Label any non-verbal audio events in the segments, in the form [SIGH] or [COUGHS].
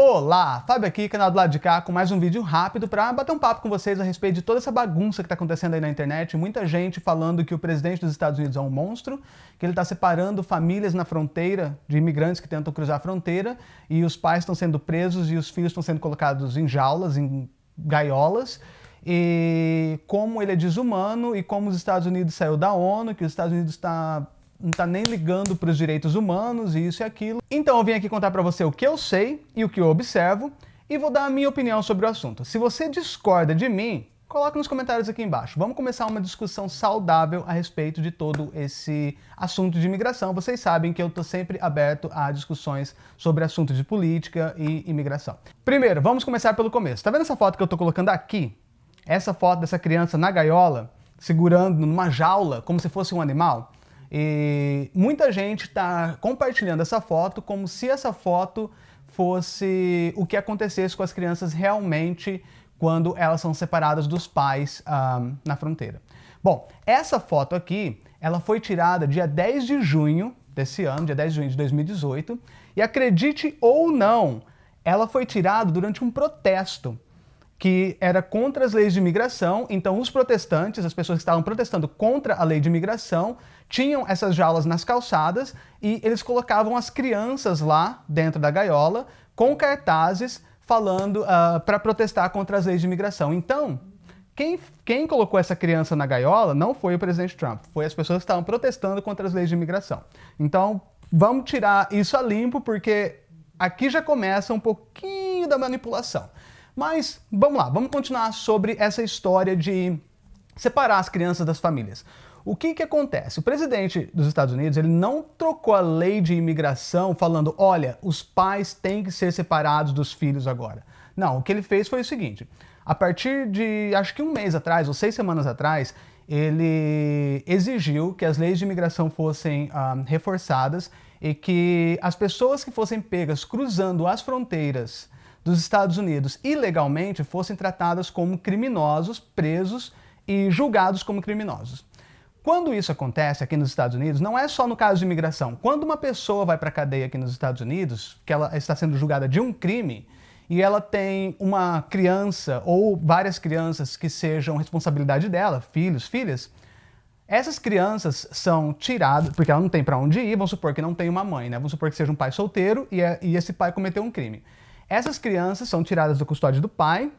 Olá, Fábio aqui, canal do lado de cá, com mais um vídeo rápido para bater um papo com vocês a respeito de toda essa bagunça que está acontecendo aí na internet. Muita gente falando que o presidente dos Estados Unidos é um monstro, que ele está separando famílias na fronteira de imigrantes que tentam cruzar a fronteira e os pais estão sendo presos e os filhos estão sendo colocados em jaulas, em gaiolas e como ele é desumano e como os Estados Unidos saiu da ONU, que os Estados Unidos está não está nem ligando para os direitos humanos e isso e aquilo. Então eu vim aqui contar para você o que eu sei e o que eu observo e vou dar a minha opinião sobre o assunto. Se você discorda de mim, coloque nos comentários aqui embaixo. Vamos começar uma discussão saudável a respeito de todo esse assunto de imigração. Vocês sabem que eu estou sempre aberto a discussões sobre assuntos de política e imigração. Primeiro, vamos começar pelo começo. Está vendo essa foto que eu estou colocando aqui? Essa foto dessa criança na gaiola, segurando numa jaula, como se fosse um animal? E muita gente está compartilhando essa foto como se essa foto fosse o que acontecesse com as crianças realmente quando elas são separadas dos pais um, na fronteira. Bom, essa foto aqui, ela foi tirada dia 10 de junho desse ano, dia 10 de junho de 2018, e acredite ou não, ela foi tirada durante um protesto que era contra as leis de imigração, então os protestantes, as pessoas que estavam protestando contra a lei de imigração, tinham essas jaulas nas calçadas e eles colocavam as crianças lá dentro da gaiola com cartazes falando uh, ah, para protestar contra as leis de imigração. Então, quem, quem colocou essa criança na gaiola não foi o presidente Trump, foi as pessoas que estavam protestando contra as leis de imigração. Então, vamos tirar isso a limpo, porque aqui já começa um pouquinho da manipulação. Mas vamos lá, vamos continuar sobre essa história de separar as crianças das famílias. O que, que acontece? O presidente dos Estados Unidos ele não trocou a lei de imigração falando, olha, os pais têm que ser separados dos filhos agora. Não, o que ele fez foi o seguinte, a partir de, acho que um mês atrás, ou seis semanas atrás, ele exigiu que as leis de imigração fossem uh, reforçadas e que as pessoas que fossem pegas cruzando as fronteiras dos Estados Unidos ilegalmente fossem tratadas como criminosos, presos e julgados como criminosos. Quando isso acontece aqui nos Estados Unidos, não é só no caso de imigração. Quando uma pessoa vai para a cadeia aqui nos Estados Unidos, que ela está sendo julgada de um crime, e ela tem uma criança ou várias crianças que sejam responsabilidade dela, filhos, filhas, essas crianças são tiradas, porque ela não tem para onde ir, vamos supor que não tem uma mãe, né? Vamos supor que seja um pai solteiro e, é, e esse pai cometeu um crime. Essas crianças são tiradas da custódia do pai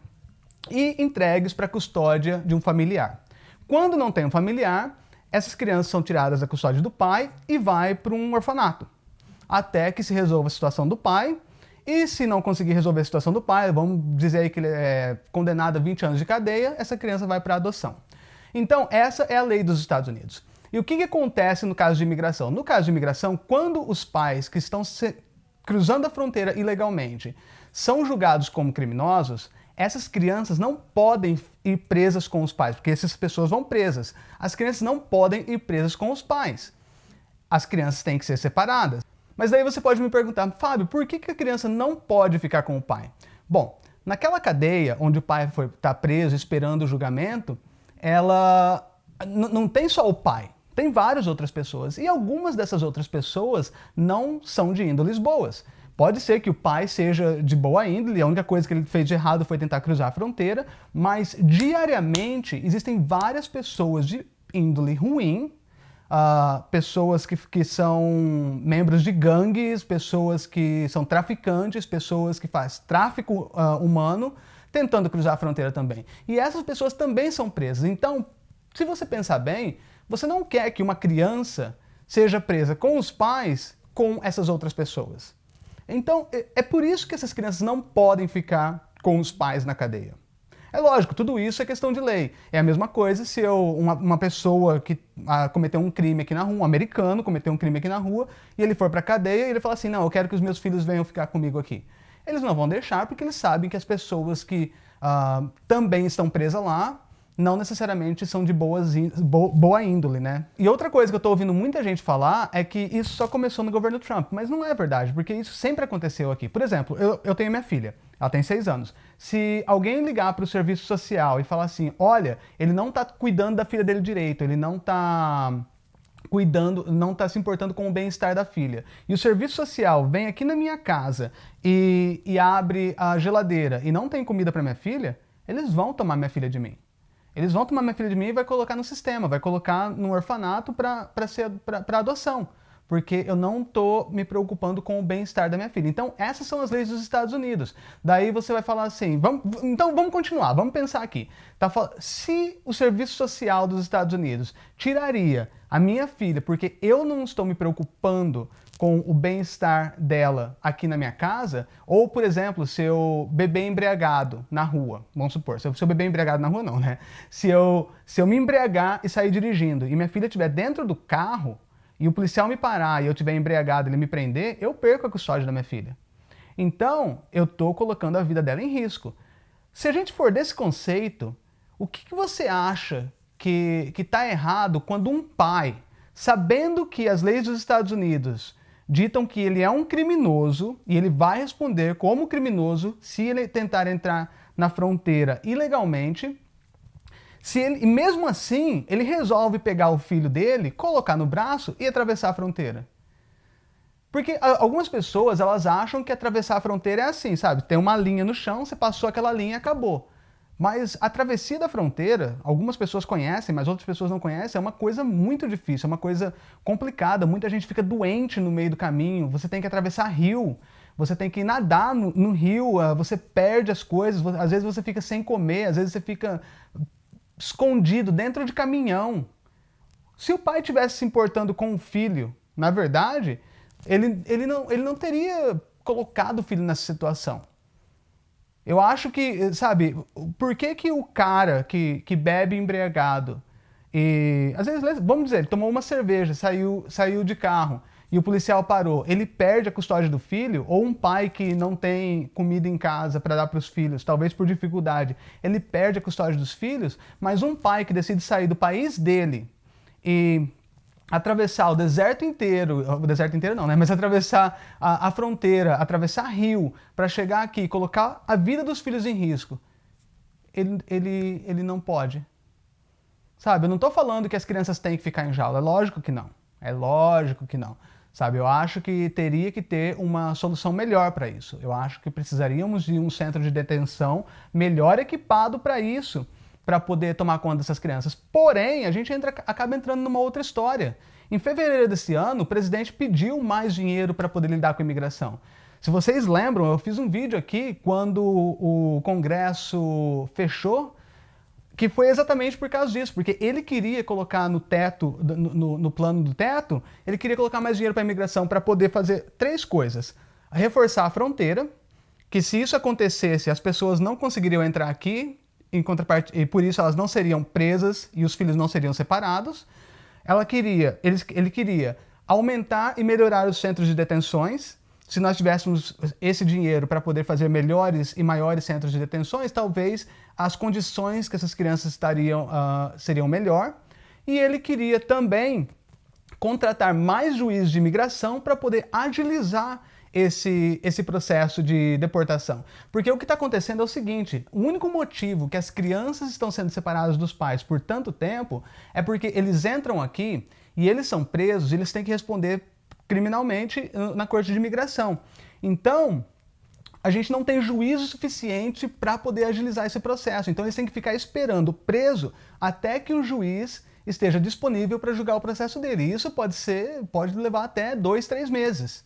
e entregues para a custódia de um familiar. Quando não tem um familiar, essas crianças são tiradas da custódia do pai e vai para um orfanato, até que se resolva a situação do pai, e se não conseguir resolver a situação do pai, vamos dizer aí que ele é condenado a 20 anos de cadeia, essa criança vai para adoção. Então, essa é a lei dos Estados Unidos. E o que, que acontece no caso de imigração? No caso de imigração, quando os pais que estão cruzando a fronteira ilegalmente são julgados como criminosos, essas crianças não podem ir presas com os pais, porque essas pessoas vão presas. As crianças não podem ir presas com os pais. As crianças têm que ser separadas. Mas daí você pode me perguntar, Fábio, por que, que a criança não pode ficar com o pai? Bom, naquela cadeia onde o pai está preso esperando o julgamento, ela não tem só o pai, tem várias outras pessoas. E algumas dessas outras pessoas não são de índoles boas. Pode ser que o pai seja de boa índole, a única coisa que ele fez de errado foi tentar cruzar a fronteira, mas diariamente existem várias pessoas de índole ruim, uh, pessoas que, que são membros de gangues, pessoas que são traficantes, pessoas que fazem tráfico uh, humano, tentando cruzar a fronteira também. E essas pessoas também são presas. Então, se você pensar bem, você não quer que uma criança seja presa com os pais com essas outras pessoas. Então, é, é por isso que essas crianças não podem ficar com os pais na cadeia. É lógico, tudo isso é questão de lei. É a mesma coisa se eu, uma, uma pessoa que ah, cometeu um crime aqui na rua, um americano cometeu um crime aqui na rua, e ele for para a cadeia e ele fala assim, não, eu quero que os meus filhos venham ficar comigo aqui. Eles não vão deixar porque eles sabem que as pessoas que ah, também estão presas lá não necessariamente são de boas, boa índole, né? E outra coisa que eu tô ouvindo muita gente falar é que isso só começou no governo Trump, mas não é verdade, porque isso sempre aconteceu aqui. Por exemplo, eu, eu tenho minha filha, ela tem seis anos. Se alguém ligar para o serviço social e falar assim, olha, ele não tá cuidando da filha dele direito, ele não tá cuidando, não está se importando com o bem-estar da filha. E o serviço social vem aqui na minha casa e, e abre a geladeira e não tem comida para minha filha, eles vão tomar minha filha de mim. Eles vão tomar minha filha de mim e vai colocar no sistema, vai colocar no orfanato para adoção porque eu não estou me preocupando com o bem-estar da minha filha. Então, essas são as leis dos Estados Unidos. Daí você vai falar assim, vamos, então vamos continuar, vamos pensar aqui. Tá, se o serviço social dos Estados Unidos tiraria a minha filha, porque eu não estou me preocupando com o bem-estar dela aqui na minha casa, ou, por exemplo, se eu beber embriagado na rua, vamos supor, se eu, se eu beber embriagado na rua não, né? Se eu, se eu me embriagar e sair dirigindo e minha filha estiver dentro do carro, e o policial me parar e eu estiver embriagado e ele me prender, eu perco a custódia da minha filha. Então, eu estou colocando a vida dela em risco. Se a gente for desse conceito, o que, que você acha que está errado quando um pai, sabendo que as leis dos Estados Unidos ditam que ele é um criminoso e ele vai responder como criminoso se ele tentar entrar na fronteira ilegalmente, se ele, e mesmo assim, ele resolve pegar o filho dele, colocar no braço e atravessar a fronteira. Porque algumas pessoas, elas acham que atravessar a fronteira é assim, sabe? Tem uma linha no chão, você passou aquela linha e acabou. Mas a travessia da fronteira, algumas pessoas conhecem, mas outras pessoas não conhecem, é uma coisa muito difícil, é uma coisa complicada. Muita gente fica doente no meio do caminho, você tem que atravessar rio, você tem que nadar no, no rio, ah, você perde as coisas, às vezes você fica sem comer, às vezes você fica escondido dentro de caminhão. Se o pai tivesse se importando com o filho, na verdade, ele, ele, não, ele não teria colocado o filho nessa situação. Eu acho que, sabe, por que, que o cara que, que bebe embriagado e, às vezes, vamos dizer, ele tomou uma cerveja, saiu, saiu de carro, e o policial parou, ele perde a custódia do filho, ou um pai que não tem comida em casa para dar para os filhos, talvez por dificuldade, ele perde a custódia dos filhos, mas um pai que decide sair do país dele e atravessar o deserto inteiro, o deserto inteiro não, né? Mas atravessar a, a fronteira, atravessar rio, para chegar aqui colocar a vida dos filhos em risco, ele, ele, ele não pode. Sabe, eu não estou falando que as crianças têm que ficar em jaula, é lógico que não. É lógico que não. Sabe, eu acho que teria que ter uma solução melhor para isso. Eu acho que precisaríamos de um centro de detenção melhor equipado para isso, para poder tomar conta dessas crianças. Porém, a gente entra, acaba entrando numa outra história. Em fevereiro desse ano, o presidente pediu mais dinheiro para poder lidar com a imigração. Se vocês lembram, eu fiz um vídeo aqui quando o Congresso fechou que foi exatamente por causa disso, porque ele queria colocar no teto, no, no, no plano do teto, ele queria colocar mais dinheiro para a imigração para poder fazer três coisas. Reforçar a fronteira, que se isso acontecesse, as pessoas não conseguiriam entrar aqui, em e por isso elas não seriam presas e os filhos não seriam separados. Ela queria, ele, ele queria aumentar e melhorar os centros de detenções, se nós tivéssemos esse dinheiro para poder fazer melhores e maiores centros de detenções, talvez as condições que essas crianças estariam uh, seriam melhor. E ele queria também contratar mais juízes de imigração para poder agilizar esse, esse processo de deportação. Porque o que está acontecendo é o seguinte, o único motivo que as crianças estão sendo separadas dos pais por tanto tempo é porque eles entram aqui e eles são presos, eles têm que responder criminalmente uh, na corte de imigração. Então, a gente não tem juízo suficiente para poder agilizar esse processo. Então, eles têm que ficar esperando preso até que o juiz esteja disponível para julgar o processo dele. E isso pode ser, pode levar até dois, três meses.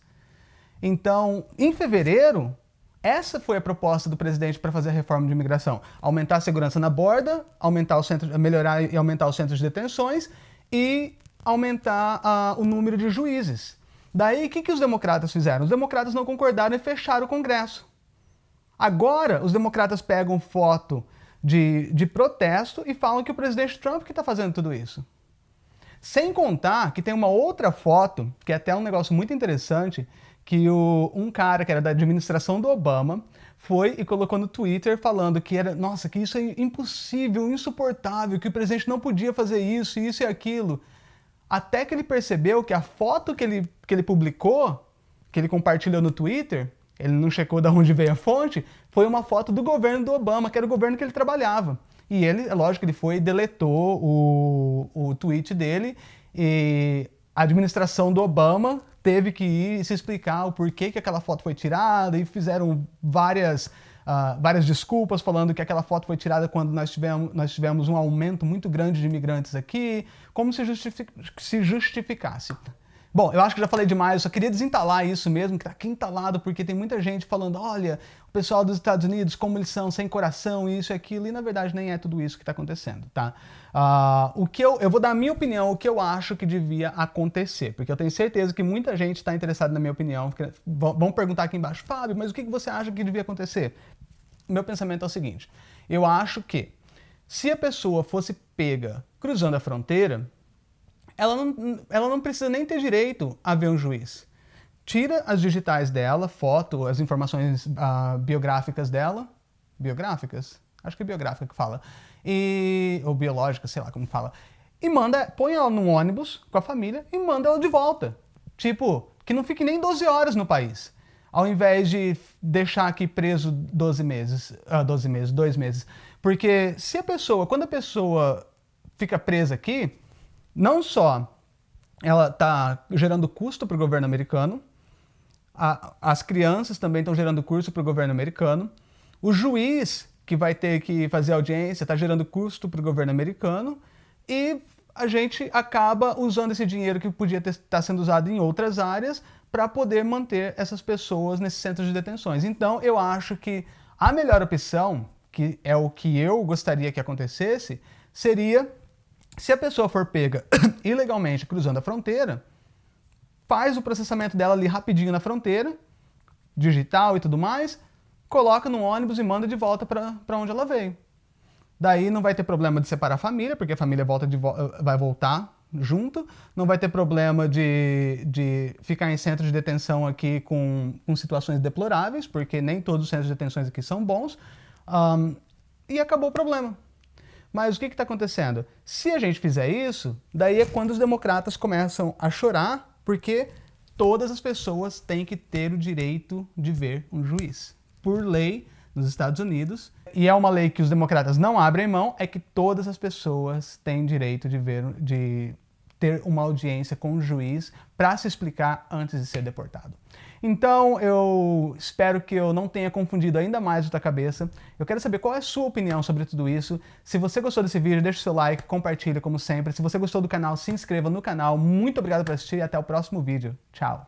Então, em fevereiro, essa foi a proposta do presidente para fazer a reforma de imigração. Aumentar a segurança na borda, aumentar o centro, melhorar e aumentar os centros de detenções e aumentar uh, o número de juízes. Daí, o que, que os democratas fizeram? Os democratas não concordaram e fecharam o Congresso. Agora, os democratas pegam foto de, de protesto e falam que o presidente Trump que está fazendo tudo isso. Sem contar que tem uma outra foto, que é até um negócio muito interessante, que o, um cara que era da administração do Obama foi e colocou no Twitter falando que era, nossa, que isso é impossível, insuportável, que o presidente não podia fazer isso, isso e aquilo até que ele percebeu que a foto que ele, que ele publicou, que ele compartilhou no Twitter, ele não checou de onde veio a fonte, foi uma foto do governo do Obama, que era o governo que ele trabalhava. E ele, é lógico, ele foi e deletou o, o tweet dele e a administração do Obama teve que ir se explicar o porquê que aquela foto foi tirada e fizeram várias, uh, várias desculpas falando que aquela foto foi tirada quando nós tivemos, nós tivemos um aumento muito grande de imigrantes aqui, como se, justific, se justificasse. Bom, eu acho que já falei demais, eu só queria desentalar isso mesmo, que tá aqui entalado, porque tem muita gente falando, olha, o pessoal dos Estados Unidos, como eles são, sem coração, isso e aquilo, e na verdade nem é tudo isso que está acontecendo, tá? Uh, o que eu, eu vou dar a minha opinião, o que eu acho que devia acontecer, porque eu tenho certeza que muita gente está interessada na minha opinião, vão perguntar aqui embaixo, Fábio, mas o que você acha que devia acontecer? Meu pensamento é o seguinte, eu acho que se a pessoa fosse pega cruzando a fronteira, ela não, ela não precisa nem ter direito a ver um juiz. Tira as digitais dela, foto, as informações uh, biográficas dela, biográficas? Acho que é biográfica que fala, e, ou biológica, sei lá como fala, e manda, põe ela num ônibus com a família e manda ela de volta. Tipo, que não fique nem 12 horas no país, ao invés de deixar aqui preso 12 meses, uh, ah, 12 meses, 2 meses. Porque se a pessoa, quando a pessoa fica presa aqui, não só ela está gerando custo para o governo americano, a, as crianças também estão gerando custo para o governo americano, o juiz que vai ter que fazer audiência está gerando custo para o governo americano e a gente acaba usando esse dinheiro que podia estar tá sendo usado em outras áreas para poder manter essas pessoas nesses centros de detenções. Então, eu acho que a melhor opção, que é o que eu gostaria que acontecesse, seria se a pessoa for pega [COUGHS] ilegalmente cruzando a fronteira, faz o processamento dela ali rapidinho na fronteira, digital e tudo mais, coloca no ônibus e manda de volta para onde ela veio. Daí não vai ter problema de separar a família, porque a família volta de vo vai voltar junto, não vai ter problema de, de ficar em centro de detenção aqui com, com situações deploráveis, porque nem todos os centros de detenções aqui são bons, um, e acabou o problema. Mas o que está acontecendo? Se a gente fizer isso, daí é quando os democratas começam a chorar, porque todas as pessoas têm que ter o direito de ver um juiz. Por lei, nos Estados Unidos, e é uma lei que os democratas não abrem mão, é que todas as pessoas têm direito de ver, de ter uma audiência com o juiz para se explicar antes de ser deportado. Então, eu espero que eu não tenha confundido ainda mais a tua cabeça. Eu quero saber qual é a sua opinião sobre tudo isso. Se você gostou desse vídeo, deixa o seu like, compartilha como sempre. Se você gostou do canal, se inscreva no canal. Muito obrigado por assistir e até o próximo vídeo. Tchau!